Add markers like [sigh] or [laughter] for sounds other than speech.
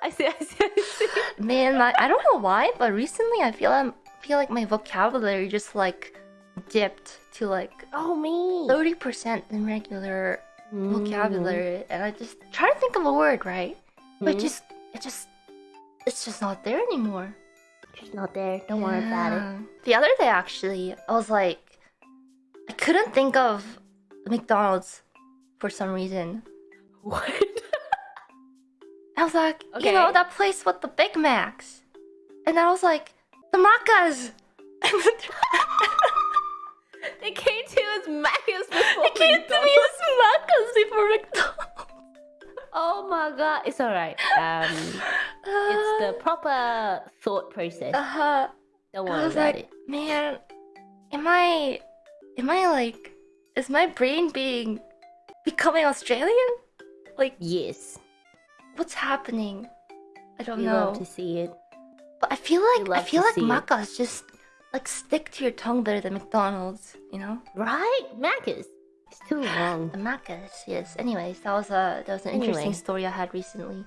[laughs] I see, I see, I see. Man, my, I don't know why, but recently I feel I'm feel like my vocabulary just like dipped to like Oh, me. thirty percent in regular vocabulary, and I just try to think of a word, right? But it Mhm. just it just it's just not there anymore. It's not there. Don't worry about it. The other day, actually, I was like, I couldn't think of McDonald's for some reason. [laughs] What? I was like, you know, that place with the Big Macs. And I was like, the Macca's. [laughs] it came to as Macca's before it came to me as Macca's before McDonald's. Oh my god. It's alright. Um, it's the [sighs] proper thought process. Uh-huh. Don't I worry was about like, it. man, am I, am I like, is my brain being, becoming Australian? Like, Yes. What's happening? I don't We know. love to see it. But I feel like I feel like Macca's just like stick to your tongue better than McDonald's, you know? Right? Macca's. It's too long. The Macca's, yes. Anyways, that was a that was an interesting story I had recently.